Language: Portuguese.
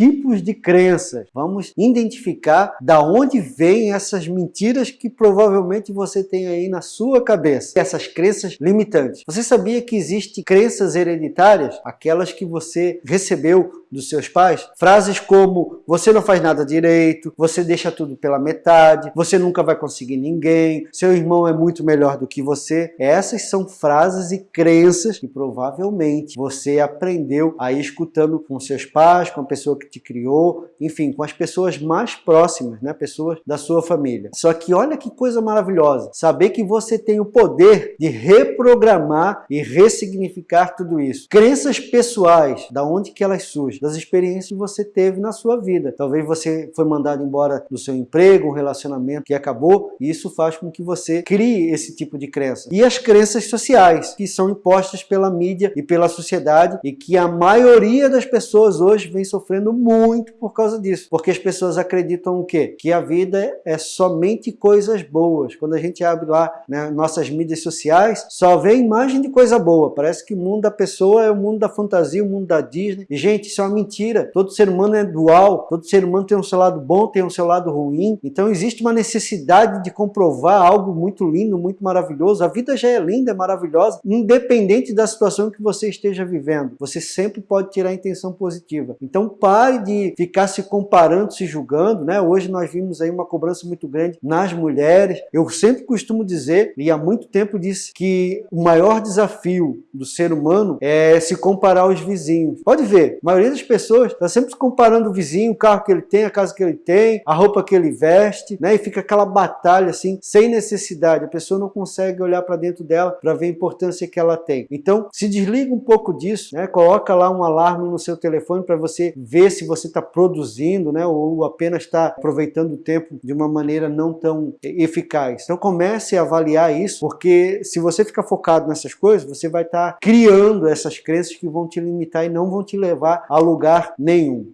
tipos de crenças. Vamos identificar da onde vêm essas mentiras que provavelmente você tem aí na sua cabeça. Essas crenças limitantes. Você sabia que existem crenças hereditárias? Aquelas que você recebeu dos seus pais? Frases como, você não faz nada direito, você deixa tudo pela metade, você nunca vai conseguir ninguém, seu irmão é muito melhor do que você. Essas são frases e crenças que provavelmente você aprendeu aí escutando com seus pais, com a pessoa que te criou, enfim, com as pessoas mais próximas, né? pessoas da sua família. Só que olha que coisa maravilhosa, saber que você tem o poder de reprogramar e ressignificar tudo isso. Crenças pessoais, da onde que elas surgem? Das experiências que você teve na sua vida. Talvez você foi mandado embora do seu emprego, um relacionamento que acabou, e isso faz com que você crie esse tipo de crença. E as crenças sociais, que são impostas pela mídia e pela sociedade, e que a maioria das pessoas hoje vem sofrendo muito por causa disso. Porque as pessoas acreditam o quê? Que a vida é somente coisas boas. Quando a gente abre lá né, nossas mídias sociais, só vê imagem de coisa boa. Parece que o mundo da pessoa é o mundo da fantasia, o mundo da Disney. E, gente, isso é uma mentira. Todo ser humano é dual, todo ser humano tem um seu lado bom, tem um seu lado ruim. Então existe uma necessidade de comprovar algo muito lindo, muito maravilhoso. A vida já é linda, é maravilhosa, independente da situação que você esteja vivendo. Você sempre pode tirar a intenção positiva. Então pare de ficar se comparando, se julgando. Né? Hoje nós vimos aí uma cobrança muito grande nas mulheres. Eu sempre costumo dizer, e há muito tempo disse, que o maior desafio do ser humano é se comparar aos vizinhos. Pode ver, a maioria das pessoas está sempre comparando o vizinho, o carro que ele tem, a casa que ele tem, a roupa que ele veste, né? E fica aquela batalha assim, sem necessidade. A pessoa não consegue olhar para dentro dela para ver a importância que ela tem. Então, se desliga um pouco disso, né? Coloca lá um alarme no seu telefone para você se você está produzindo, né? Ou apenas está aproveitando o tempo de uma maneira não tão eficaz. Então, comece a avaliar isso, porque se você ficar focado nessas coisas, você vai estar tá criando essas crenças que vão te limitar e não vão te levar a lugar nenhum.